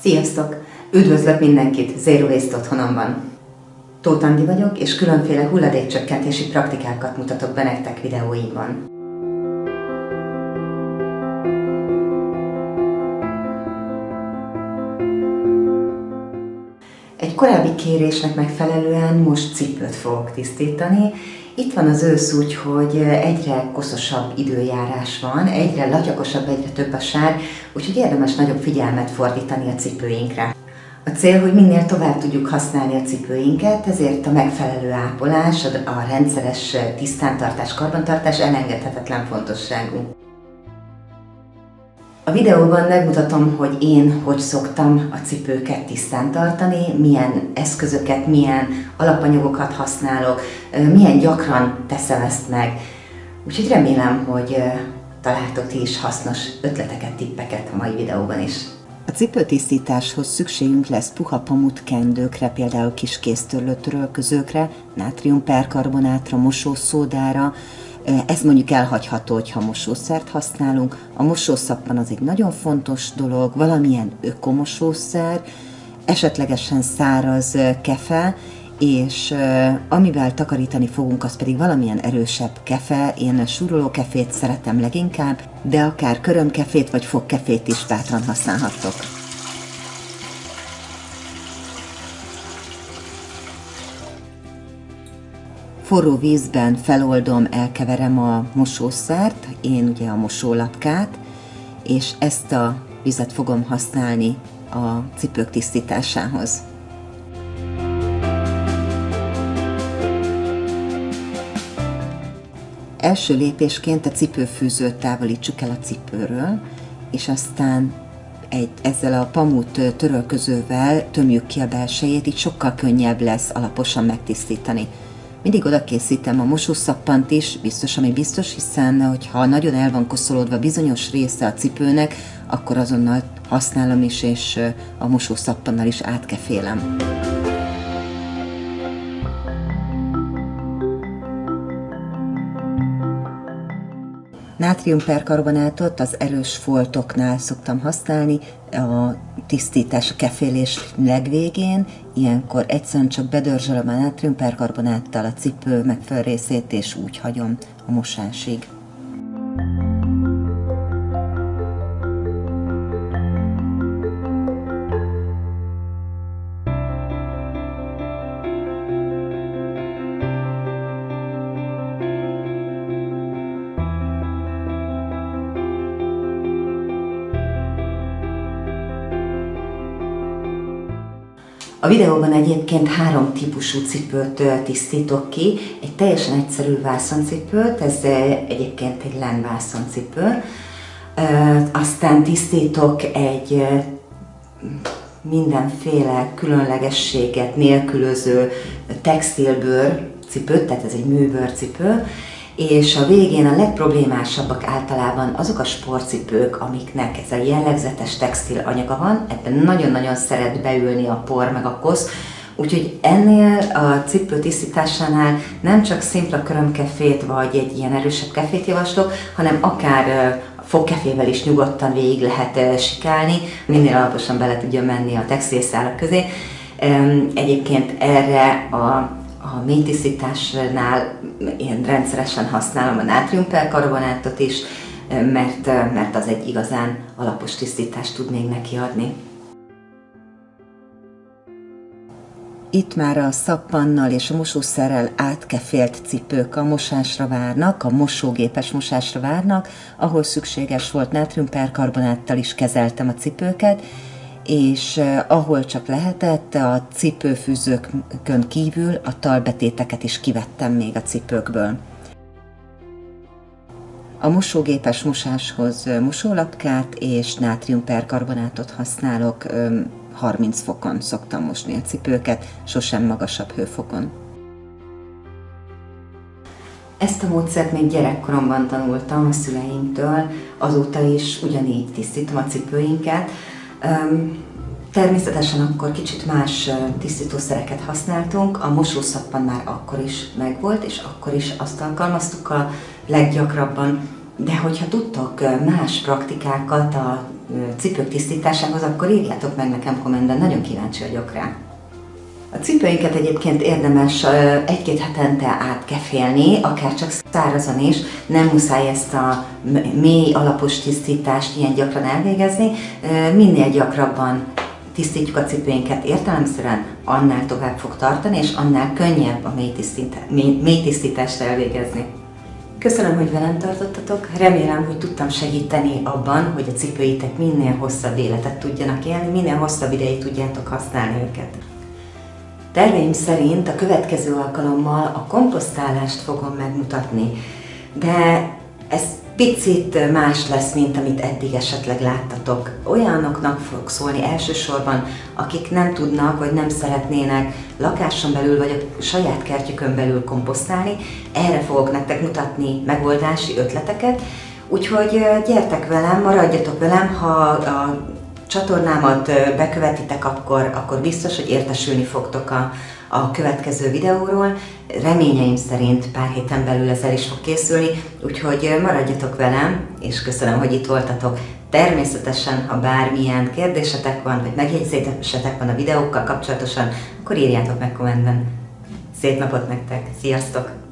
Sziasztok! Üdvözlök mindenkit Zero Waste otthonomban! Tóth Andi vagyok, és különféle hulladékcsökkentési praktikákat mutatok be nektek videóimban. Korábbi kérésnek megfelelően most cipőt fogok tisztítani. Itt van az ősz úgy, hogy egyre koszosabb időjárás van, egyre latyakosabb, egyre több a sár, úgyhogy érdemes nagyobb figyelmet fordítani a cipőinkre. A cél, hogy minél tovább tudjuk használni a cipőinket, ezért a megfelelő ápolás, a rendszeres tisztántartás, karbantartás elengedhetetlen fontosságú. A videóban megmutatom, hogy én hogy szoktam a cipőket tisztán tartani, milyen eszközöket, milyen alapanyagokat használok, milyen gyakran teszem ezt meg. Úgyhogy remélem, hogy találtok ti is hasznos ötleteket, tippeket a mai videóban is. A cipőtisztításhoz szükségünk lesz puha pamut kendőkre, például kis kéztörlőtörölközőkre, nátriumperkarbonátra, mosószódára, ez mondjuk elhagyható, hogyha mosószert használunk. A mosószappan az egy nagyon fontos dolog, valamilyen ökomosószer, esetlegesen száraz kefe, és amivel takarítani fogunk, az pedig valamilyen erősebb kefe. Én suruló kefét szeretem leginkább, de akár körömkefét vagy fogkefét is bátran használhattok. Forró vízben feloldom, elkeverem a mosószert, én ugye a mosólapkát, és ezt a vizet fogom használni a cipők tisztításához. Első lépésként a cipőfűzőt távolítsuk el a cipőről, és aztán egy, ezzel a pamut törölközővel tömjük ki a belsejét, így sokkal könnyebb lesz alaposan megtisztítani. Mindig oda készítem a mosószappant is, biztos, ami biztos, hiszen hogyha nagyon el van koszolódva bizonyos része a cipőnek, akkor azonnal használom is, és a mosószappannal is átkefélem. Nátriumperkarbonátot az erős foltoknál szoktam használni, a tisztítás, a kefélés legvégén, ilyenkor egyszerűen csak bedörzsölöm a nátriumperkarbonáttal a cipő megfelelő részét, és úgy hagyom a mosásig. A videóban egyébként három típusú cipőt tisztítok ki. Egy teljesen egyszerű vászoncipőt, ez egyébként egy len vászoncipő. Aztán tisztítok egy mindenféle különlegességet nélkülöző textilbőr cipőt, tehát ez egy műbőrcipő és a végén a legproblémásabbak általában azok a sportcipők, amiknek ez a jellegzetes textil anyaga van, ebben nagyon-nagyon szeret beülni a por meg a kosz, Úgyhogy ennél a cipő tisztításánál nem csak szimpla körömkefét vagy egy ilyen erősebb kefét javaslok, hanem akár fogkefével is nyugodtan végig lehet sikálni, minél alaposan bele tudja menni a textilszálak közé. Egyébként erre a a mélytisztításnál én rendszeresen használom a nátriumperkarbonátot is, mert, mert az egy igazán alapos tisztítást tud még neki adni. Itt már a szappannal és a mosószerrel átkefélt cipők a mosásra várnak, a mosógépes mosásra várnak, ahol szükséges volt nátriumperkarbonáttal is kezeltem a cipőket, és ahol csak lehetett, a cipőfűzőkön kívül a talbetéteket is kivettem még a cipőkből. A mosógépes mosáshoz mosólapkát és nátriumperkarbonátot használok, 30 fokon szoktam mosni a cipőket, sosem magasabb hőfokon. Ezt a módszert még gyerekkoromban tanultam a szüleimtől, azóta is ugyanígy tisztítom a cipőinket. Természetesen akkor kicsit más tisztítószereket használtunk, a mosószappan már akkor is megvolt, és akkor is azt alkalmaztuk a leggyakrabban. De hogyha tudtok más praktikákat a cipők tisztításához, akkor írjátok meg nekem kommentben, nagyon kíváncsi vagyok rá. A cipőinket egyébként érdemes egy-két hetente átkefélni, akár csak szárazon is, nem muszáj ezt a mély alapos tisztítást ilyen gyakran elvégezni, minél gyakrabban tisztítjuk a cipőinket értelemszerűen, annál tovább fog tartani, és annál könnyebb a mély, mély, mély tisztítást elvégezni. Köszönöm, hogy velem tartottatok, remélem, hogy tudtam segíteni abban, hogy a cipőitek minél hosszabb életet tudjanak élni, minél hosszabb ideig tudjátok használni őket. Terveim szerint a következő alkalommal a komposztálást fogom megmutatni, de ez picit más lesz, mint amit eddig esetleg láttatok. Olyanoknak fog szólni elsősorban, akik nem tudnak, vagy nem szeretnének lakáson belül, vagy a saját kertjükön belül komposztálni. Erre fogok nektek mutatni megoldási ötleteket, úgyhogy gyertek velem, maradjatok velem, ha a csatornámat bekövetitek, akkor, akkor biztos, hogy értesülni fogtok a, a következő videóról. Reményeim szerint pár héten belül ez el is fog készülni, úgyhogy maradjatok velem, és köszönöm, hogy itt voltatok. Természetesen, ha bármilyen kérdésetek van, vagy megjegyzésetek van a videókkal kapcsolatosan, akkor írjátok meg kommentben. Szép napot nektek! Sziasztok!